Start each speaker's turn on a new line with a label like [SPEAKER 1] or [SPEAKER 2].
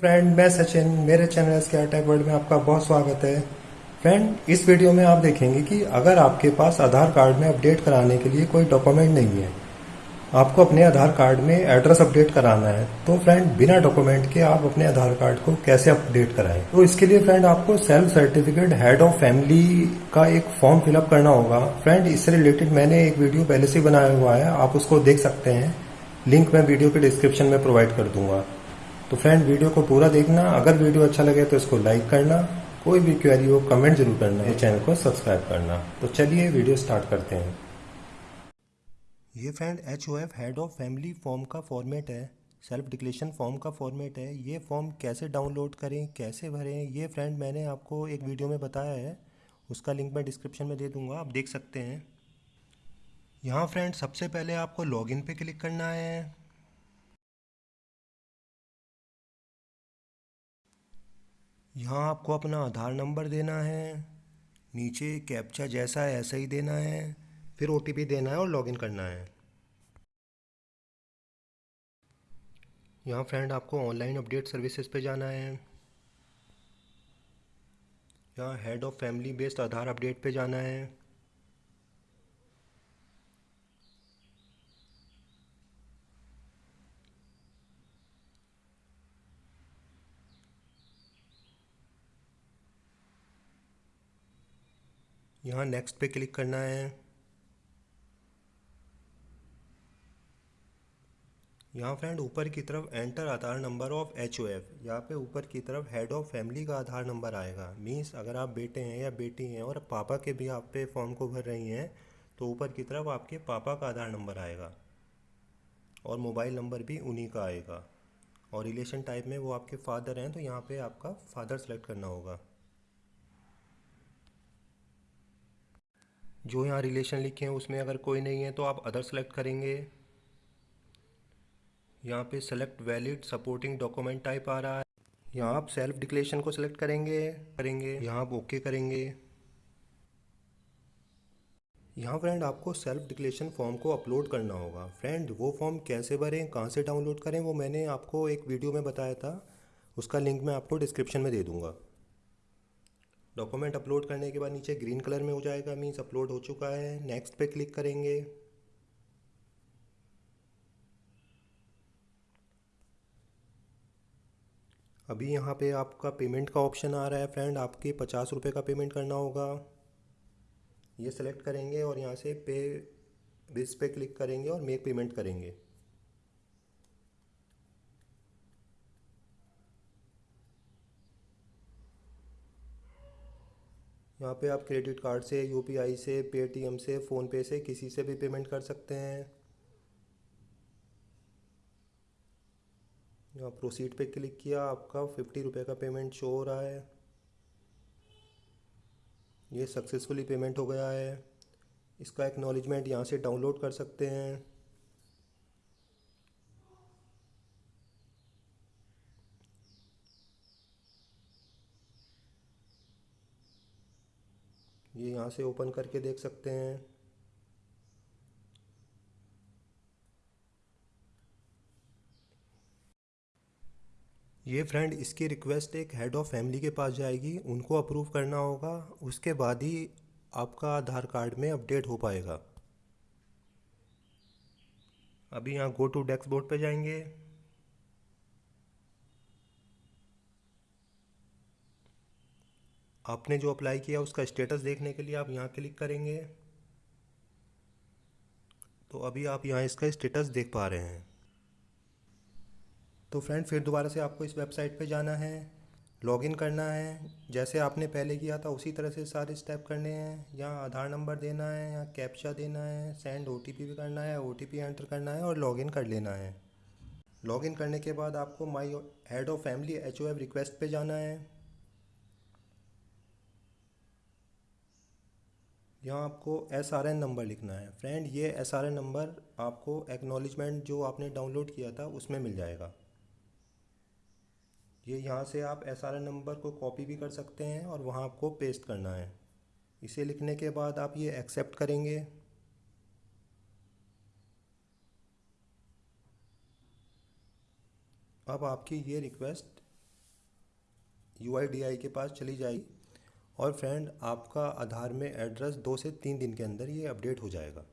[SPEAKER 1] Friend मैं सचिन, मेरे channel के टेक वर्ल्ड में आपका बहुत स्वागत है। फ्रेंड इस वीडियो में आप देखेंगे कि अगर आपके पास आधार कार्ड में अपडेट कराने के लिए कोई डॉक्यूमेंट नहीं है, आपको अपने आधार कार्ड में एड्रेस अपडेट कराना है तो फ्रेंड बिना डॉक्यूमेंट के आप अपने आधार कार्ड को कैसे अपडेट कराएँ? तो इसके लिए फ्रेंड आपको self certificate head of family का एक फॉर्म फिलअप करना होगा। फ्रेंड इससे रिलेटेड मैंने एक वीडियो पहले से बनाया हुआ है, आप उसको देख सकते हैं। लिंक मैं वीडियो के डिस्क्रिप्शन में प्रोवाइड कर दूँगा। तो फ्रेंड वीडियो को पूरा देखना। अगर वीडियो अच्छा लगे तो इसको लाइक करना। कोई भी क्वेरी हो कमेंट ज़रूर करना। ये चैनल को सब्सक्राइब करना। तो चलिए वीडियो स्टार्ट करते हैं। ये friend H O F head of family form का फॉर्मेट है। सेल्फ डिक्लेशन फॉर्म का फॉर्मेट है। ये फॉर्म कैसे डाउनलोड करें, कैसे भरें, ये फ्रेंड मैंने आपको एक वीडियो में बताया है। उसका लिंक मैं डिस्क्रिप्शन में दे दूँगा। आप देख सकते हैं। यहाँ फ्रेंड सबसे पहले आपको लॉगिन पे क्लिक करना है। यहाँ आपको अपना आधार नंबर देना है, नीचे कैप्चा जैसा है, ऐसा ही देना है, फिर ओटीपी देना है और लॉगिन करना है। यहाँ फ्रेंड आपको ऑनलाइन अपडेट सर्विसेज़ पे जाना है। यहाँ head of family based Aadhaar update पे जाना है। यहाँ नेक्स्ट पे क्लिक करना है। यहाँ फ्रेंड ऊपर की तरफ़ enter Aadhaar number of H O F यहाँ पे ऊपर की तरफ़ हेड ऑफ़ फैमिली का आधार नंबर आएगा। मीन्स अगर आप बेटे हैं या बेटी हैं और पापा के भी आप पे फॉर्म को भर रही हैं तो ऊपर की तरफ़ आपके पापा का आधार नंबर आएगा और मोबाइल नंबर भी उन्हीं का आएगा। और रिलेशन टाइप में वो आपके फादर हैं तो यहाँ पे आपका फादर सेलेक्ट करना होगा। जो यहाँ रिलेशन लिखे हैं, उसमें अगर कोई नहीं है तो आप अदर सेलेक्ट करेंगे। यहाँ पे select valid supporting document type आ रहा है। यहाँ आप सेल्फ डिक्लेरेशन को सिलेक्ट करेंगे करेंगे। यहाँ आप ओके करेंगे। यहाँ फ्रेंड आपको सेल्फ डिक्लेरेशन फॉर्म को अपलोड करना होगा। फ्रेंड वो फॉर्म कैसे भरें, कहाँ से डाउनलोड करें, वो मैंने आपको एक वीडियो में बताया था। उसका लिंक मैं आपको डिस्क्रिप्शन में दे दूँगा। डॉक्यूमेंट अपलोड करने के बाद नीचे ग्रीन कलर में हो जाएगा मीन्स अपलोड हो चुका है। नेक्स्ट पे क्लिक करेंगे। अभी यहाँ पे आपका पेमेंट का ऑप्शन आ रहा है फ्रेंड आपके पचास रुपये का पेमेंट करना होगा। ये सेलेक्ट करेंगे और यहाँ से पे बिस पे क्लिक करेंगे और मेक पेमेंट करेंगे। यहाँ पे आप क्रेडिट कार्ड से यूपीआई से पेटीएम से फ़ोनपे से किसी से भी पेमेंट कर सकते हैं। यहाँ प्रोसीड पे क्लिक किया, आपका फिफ्टी रुपये का पेमेंट शो हो रहा है। ये सक्सेसफुली पेमेंट हो गया है। इसका एक्नॉलेजमेंट यहाँ से डाउनलोड कर सकते हैं। ये यहाँ से ओपन करके देख सकते हैं। ये फ्रेंड इसकी रिक्वेस्ट एक हेड ऑफ़ फैमिली के पास जाएगी, उनको अप्रूव करना होगा, उसके बाद ही आपका आधार कार्ड में अपडेट हो पाएगा। अभी यहाँ गो टू डेस्क बोर्ड पे जाएँगे। आपने जो अप्लाई किया उसका स्टेटस देखने के लिए आप यहाँ क्लिक करेंगे। तो अभी आप यहाँ इसका स्टेटस देख पा रहे हैं। तो फ्रेंड फिर दोबारा से आपको इस वेबसाइट पे जाना है लॉगिन करना है। जैसे आपने पहले किया था, उसी तरह से सारे स्टेप करने हैं। यहाँ आधार नंबर देना है, यहाँ कैप्चा देना है सेंड ओटीपी भी करना है ओटीपी एंटर करना है और लॉगिन कर लेना है। लॉगिन करने के बाद आपको my head of family HOF request पे जाना है। यहाँ आपको एस आर एन नंबर लिखना है। फ्रेंड ये एस आर एन नंबर आपको एक्नॉलेजमेंट जो आपने डाउनलोड किया था, उसमें मिल जाएगा। ये यहाँ से आप एस आर एन नंबर को कॉपी भी कर सकते हैं और वहाँ आपको पेस्ट करना है। इसे लिखने के बाद आप ये एक्सेप्ट करेंगे। अब आपकी ये रिक्वेस्ट यूआईडीआई के पास चली जाएगी। और फ्रेंड, आपका आधार में एड्रेस दो से तीन दिन के अंदर ये अपडेट हो जाएगा।